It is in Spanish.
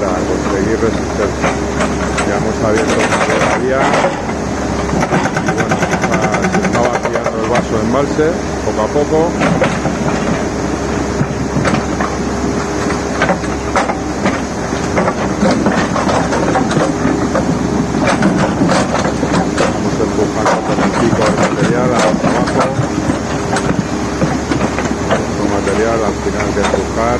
para conseguir resistencia. Ya hemos abierto la vía y bueno, está, se está vaciando el vaso de embalse poco a poco. al final de empujar